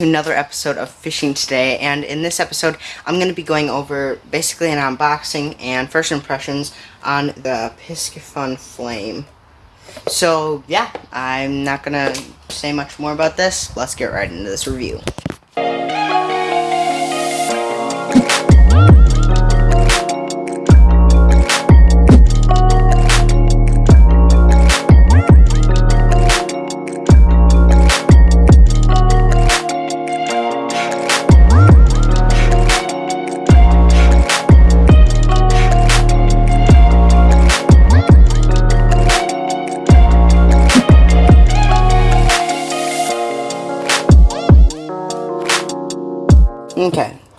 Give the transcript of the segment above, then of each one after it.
another episode of fishing today and in this episode I'm going to be going over basically an unboxing and first impressions on the Piscifun Flame. So yeah, I'm not going to say much more about this. Let's get right into this review.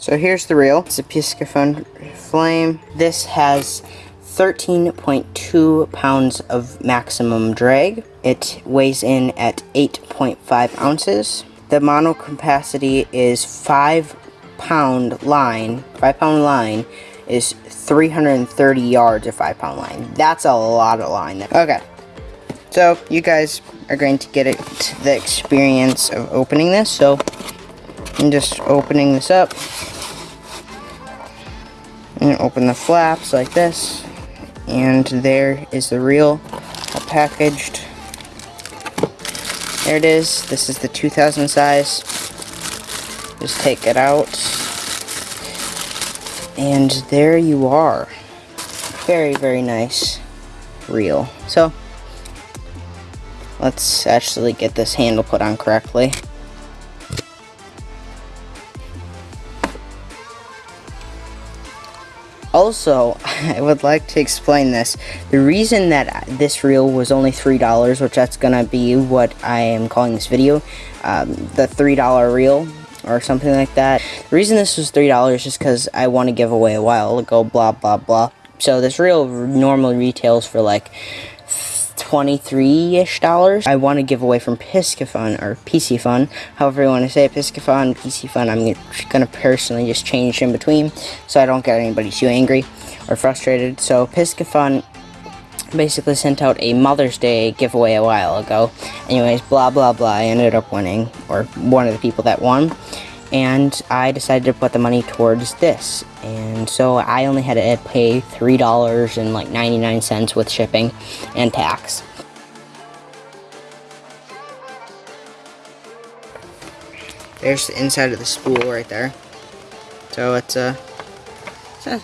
So here's the reel. It's a Piscifun Flame. This has 13.2 pounds of maximum drag. It weighs in at 8.5 ounces. The mono capacity is 5 pound line. 5 pound line is 330 yards of 5 pound line. That's a lot of line. Okay, so you guys are going to get it the experience of opening this. So I'm just opening this up. Open the flaps like this. And there is the reel packaged. There it is. This is the 2000 size. Just take it out. And there you are. Very, very nice reel. So, let's actually get this handle put on correctly. Also, I would like to explain this. The reason that this reel was only $3, which that's going to be what I am calling this video, um, the $3 reel or something like that. The reason this was $3 is because I want to give away a while ago, blah, blah, blah. So this reel normally retails for like 23-ish dollars. I want to give away from Piscifun, or PC Fun, however you want to say it, Piscifun, Fun, I'm going to personally just change in between, so I don't get anybody too angry or frustrated. So Piscifun basically sent out a Mother's Day giveaway a while ago. Anyways, blah blah blah, I ended up winning, or one of the people that won and I decided to put the money towards this. And so I only had to pay three dollars and like 99 cents with shipping and tax. There's the inside of the spool right there. So it's a, it's a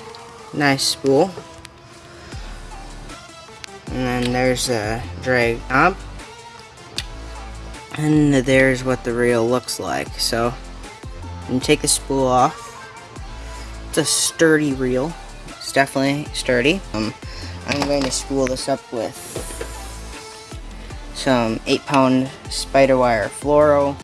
nice spool. And then there's a drag knob and there's what the reel looks like. So and take the spool off. It's a sturdy reel. It's definitely sturdy. Um, I'm going to spool this up with some 8 pound SpiderWire fluoro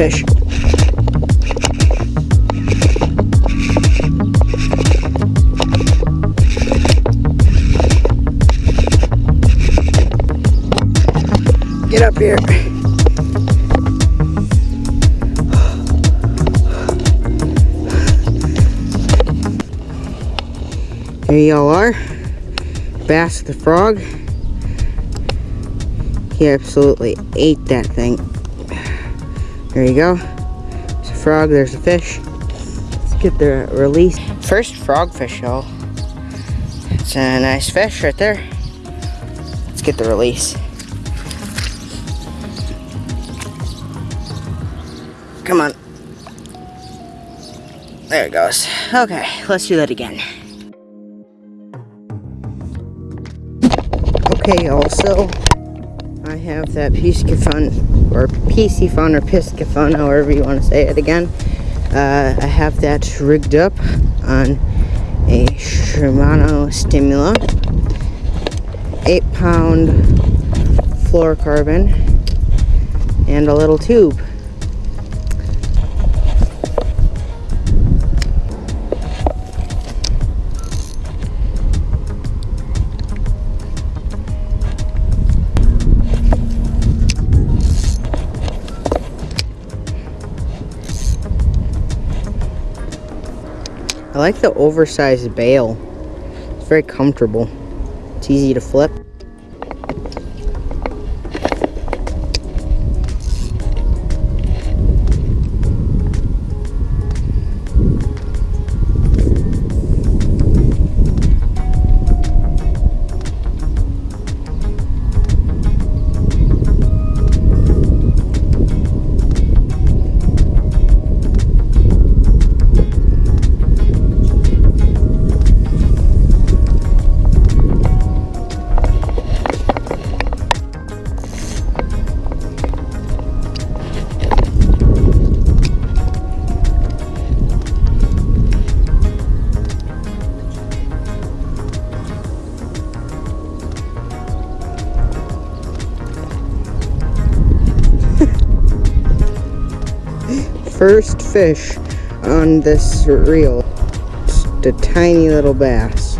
fish. Get up here. There y'all are. Bass the frog. He absolutely ate that thing there you go. There's a frog, there's a fish. Let's get the release. First frogfish, y'all. It's a nice fish right there. Let's get the release. Come on. There it goes. Okay, let's do that again. Okay, also, have that Piscifun, or Piscifun, or Piscifun, however you want to say it again. Uh, I have that rigged up on a Shimano Stimula, 8 pound fluorocarbon, and a little tube. I like the oversized bail. It's very comfortable. It's easy to flip. First fish on this reel. Just a tiny little bass.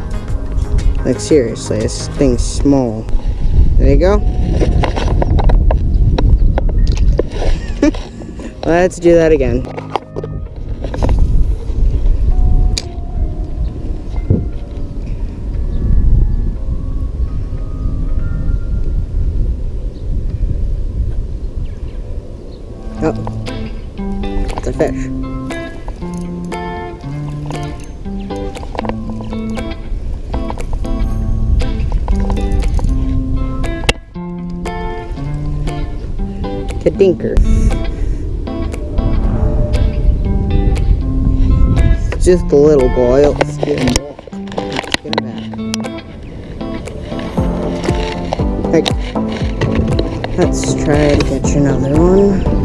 Like seriously, this thing's small. There you go. Let's do that again. Kadinker. It's just a little boy. Let's get him, Let's get him back. Let's try to catch another one.